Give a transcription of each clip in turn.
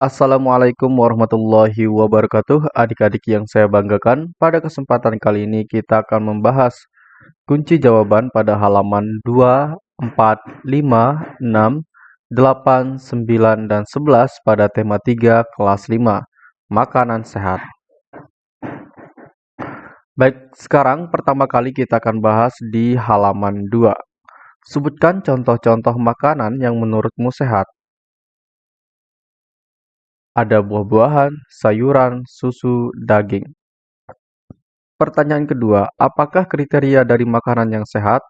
Assalamualaikum warahmatullahi wabarakatuh. Adik-adik yang saya banggakan Pada kesempatan kali ini kita akan membahas Kunci jawaban pada halaman 2, 4, 5, 6, 8, 9, dan 11 pada tema 3 kelas 5 Makanan sehat. Baik, sekarang pertama kali kita akan bahas di halaman 2 Sebutkan contoh-contoh makanan yang menurutmu sehat ada buah-buahan, sayuran, susu, daging. Pertanyaan kedua, apakah kriteria dari makanan yang sehat?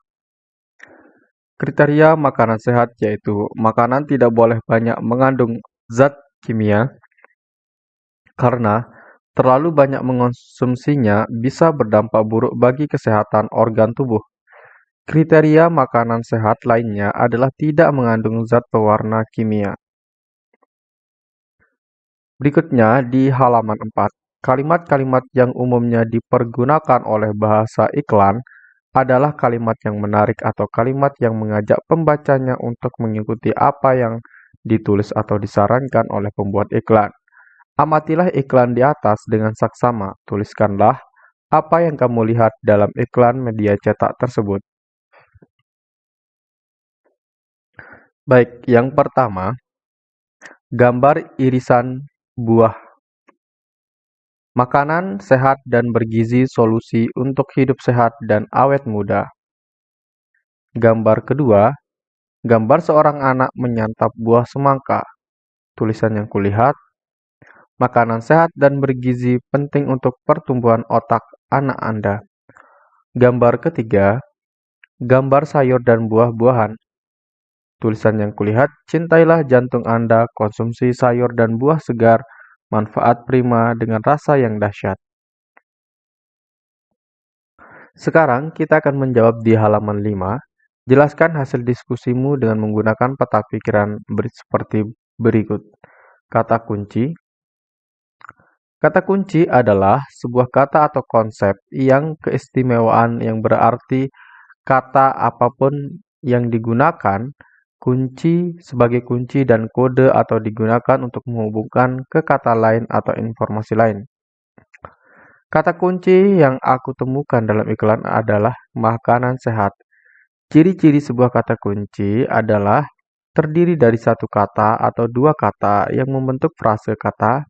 Kriteria makanan sehat yaitu makanan tidak boleh banyak mengandung zat kimia karena terlalu banyak mengonsumsinya bisa berdampak buruk bagi kesehatan organ tubuh. Kriteria makanan sehat lainnya adalah tidak mengandung zat pewarna kimia. Berikutnya di halaman 4, kalimat-kalimat yang umumnya dipergunakan oleh bahasa iklan adalah kalimat yang menarik atau kalimat yang mengajak pembacanya untuk mengikuti apa yang ditulis atau disarankan oleh pembuat iklan. Amatilah iklan di atas dengan saksama. Tuliskanlah apa yang kamu lihat dalam iklan media cetak tersebut. Baik, yang pertama, gambar irisan buah. Makanan sehat dan bergizi solusi untuk hidup sehat dan awet muda. Gambar kedua, gambar seorang anak menyantap buah semangka. Tulisan yang kulihat, makanan sehat dan bergizi penting untuk pertumbuhan otak anak Anda. Gambar ketiga, gambar sayur dan buah-buahan. Tulisan yang kulihat, cintailah jantung Anda, konsumsi sayur dan buah segar, manfaat prima dengan rasa yang dahsyat. Sekarang kita akan menjawab di halaman 5. Jelaskan hasil diskusimu dengan menggunakan peta pikiran seperti berikut. Kata kunci Kata kunci adalah sebuah kata atau konsep yang keistimewaan yang berarti kata apa pun yang digunakan kunci sebagai kunci dan kode atau digunakan untuk menghubungkan ke kata lain atau informasi lain. Kata kunci yang aku temukan dalam iklan adalah makanan sehat. Ciri-ciri sebuah kata kunci adalah terdiri dari satu kata atau dua kata yang membentuk frase kata.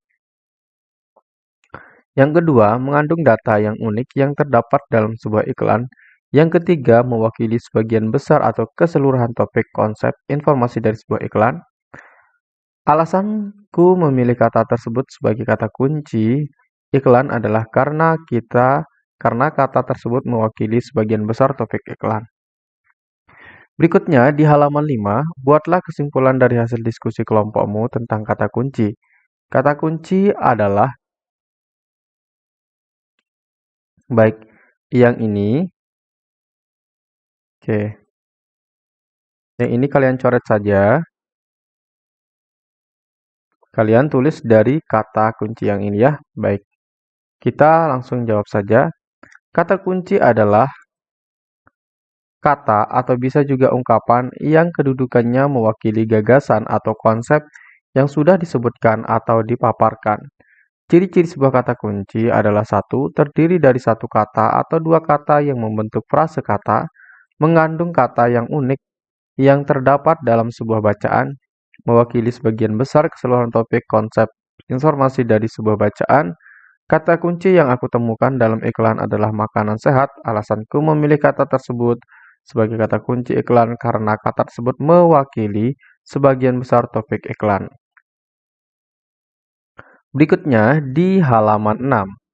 Yang kedua, mengandung data yang unik yang terdapat dalam sebuah iklan yang ketiga, mewakili sebagian besar atau keseluruhan topik konsep informasi dari sebuah iklan. Alasanku memilih kata tersebut sebagai kata kunci iklan adalah karena kita karena kata tersebut mewakili sebagian besar topik iklan. Berikutnya, di halaman 5, buatlah kesimpulan dari hasil diskusi kelompokmu tentang kata kunci. Kata kunci adalah baik yang ini Oke. Yang ini kalian coret saja. Kalian tulis dari kata kunci yang ini ya. Baik. Kita langsung jawab saja. Kata kunci adalah kata atau bisa juga ungkapan yang kedudukannya mewakili gagasan atau konsep yang sudah disebutkan atau dipaparkan. Ciri-ciri sebuah kata kunci adalah satu, terdiri dari satu kata atau dua kata yang membentuk frase kata, mengandung kata yang unik yang terdapat dalam sebuah bacaan, mewakili sebagian besar keseluruhan topik konsep informasi dari sebuah bacaan. Kata kunci yang aku temukan dalam iklan adalah makanan sehat. Alasanku memilih kata tersebut sebagai kata kunci iklan karena kata tersebut mewakili sebagian besar topik iklan. Berikutnya di halaman 6.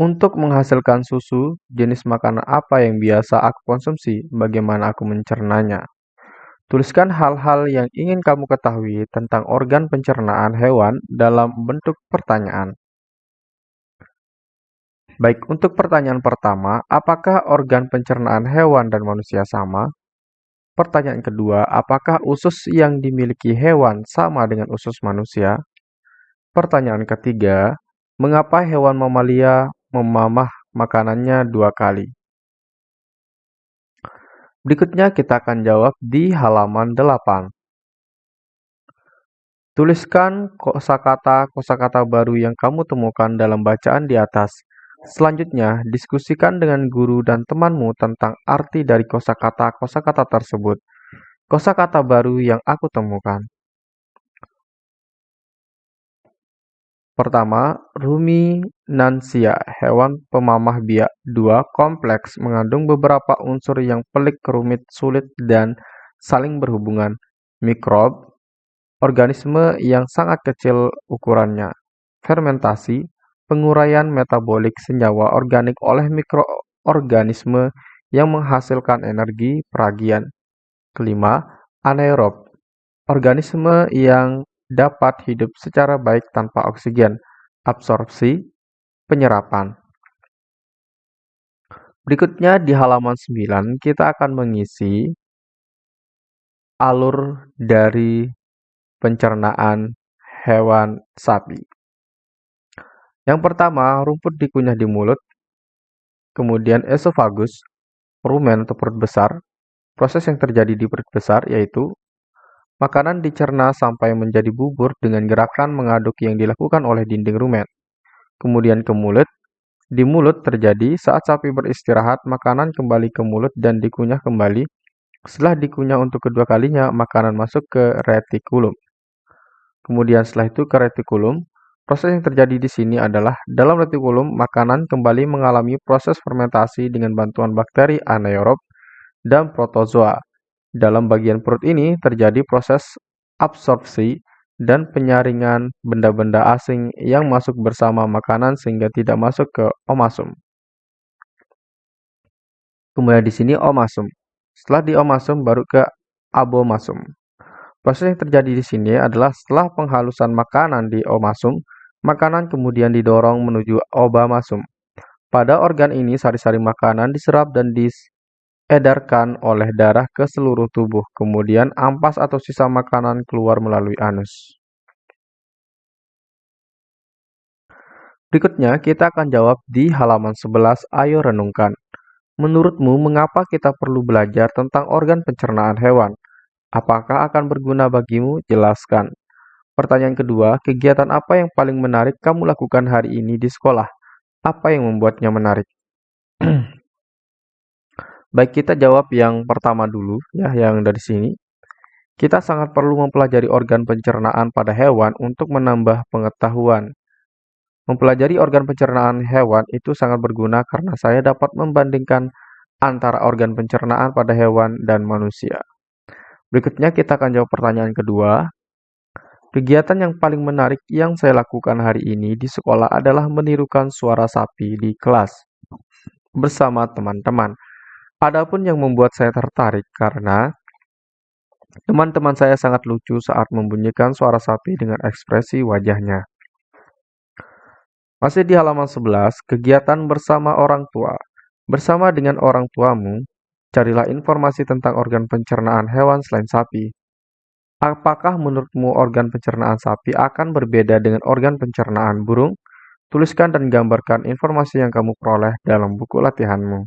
Untuk menghasilkan susu, jenis makanan apa yang biasa aku konsumsi? Bagaimana aku mencernanya? Tuliskan hal-hal yang ingin kamu ketahui tentang organ pencernaan hewan dalam bentuk pertanyaan. Baik, untuk pertanyaan pertama, apakah organ pencernaan hewan dan manusia sama? Pertanyaan kedua, apakah usus yang dimiliki hewan sama dengan usus manusia? Pertanyaan ketiga, mengapa hewan mamalia memamah makanannya dua kali. Berikutnya kita akan jawab di halaman 8. Tuliskan kosakata-kosakata baru yang kamu temukan dalam bacaan di atas. Selanjutnya, diskusikan dengan guru dan temanmu tentang arti dari kosakata-kosakata tersebut. Kosakata baru yang aku temukan. Pertama, ruminansia, hewan pemamah biak. Dua, kompleks, mengandung beberapa unsur yang pelik, rumit, sulit, dan saling berhubungan. Mikrob, organisme yang sangat kecil ukurannya. Fermentasi, penguraian metabolik senyawa organik oleh mikroorganisme yang menghasilkan energi peragian. Kelima, anaerob, organisme yang dapat hidup secara baik tanpa oksigen. Absorpsi, penyerapan. Berikutnya di halaman 9 kita akan mengisi alur dari pencernaan hewan sapi. Yang pertama, rumput dikunyah di mulut, kemudian esofagus, rumen atau perut besar. Proses yang terjadi di perut besar yaitu makanan dicerna sampai menjadi bubur dengan gerakan mengaduk yang dilakukan oleh dinding rumen. Kemudian ke mulut, di mulut terjadi saat sapi beristirahat, makanan kembali ke mulut dan dikunyah kembali. Setelah dikunyah untuk kedua kalinya, makanan masuk ke retikulum. Kemudian setelah itu ke retikulum. Proses yang terjadi di sini adalah dalam retikulum makanan kembali mengalami proses fermentasi dengan bantuan bakteri anaerob dan protozoa. Dalam bagian perut ini terjadi proses absorpsi dan penyaringan benda-benda asing yang masuk bersama makanan sehingga tidak masuk ke omasum. Kemudian di sini omasum. Setelah di omasum baru ke abomasum. Proses yang terjadi di sini adalah setelah penghalusan makanan di omasum, makanan kemudian didorong menuju obamasum. Pada organ ini, sari-sari makanan diserap dan diedarkan oleh darah ke seluruh tubuh. Kemudian ampas atau sisa makanan keluar melalui anus. Berikutnya, kita akan jawab di halaman 11. Ayo renungkan. Menurutmu, mengapa kita perlu belajar tentang organ pencernaan hewan? Apakah akan berguna bagimu? Jelaskan. Pertanyaan kedua, kegiatan apa yang paling menarik kamu lakukan hari ini di sekolah? Apa yang membuatnya menarik? Baik, kita jawab yang pertama dulu, ya, yang dari sini. Kita sangat perlu mempelajari organ pencernaan pada hewan untuk menambah pengetahuan. Mempelajari organ pencernaan hewan itu sangat berguna karena saya dapat membandingkan antara organ pencernaan pada hewan dan manusia. Berikutnya kita akan jawab pertanyaan kedua. Kegiatan yang paling menarik yang saya lakukan hari ini di sekolah adalah menirukan suara sapi di kelas bersama teman-teman. Adapun yang membuat saya tertarik karena teman-teman saya sangat lucu saat membunyikan suara sapi dengan ekspresi wajahnya. Masih di halaman 11, kegiatan bersama orang tua. Bersama dengan orang tuamu, Carilah informasi tentang organ pencernaan hewan selain sapi. Apakah menurutmu organ pencernaan sapi akan berbeda dengan organ pencernaan burung? Tuliskan dan gambarkan informasi yang kamu peroleh dalam buku latihanmu.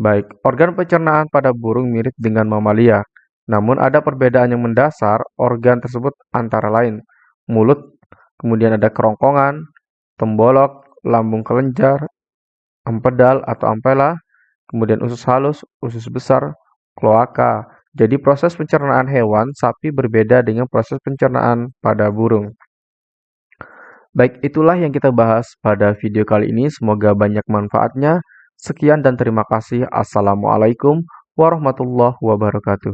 Baik, organ pencernaan pada burung mirip dengan mamalia, namun ada perbedaan yang mendasar organ tersebut antara lain mulut, kemudian ada kerongkongan, tembolok, lambung kelenjar, empedal atau ampela, kemudian usus halus, usus besar, kloaka. Jadi proses pencernaan hewan sapi berbeda dengan proses pencernaan pada burung. Baik, itulah yang kita bahas pada video kali ini. Semoga banyak manfaatnya. Sekian dan terima kasih. Assalamualaikum warahmatullahi wabarakatuh.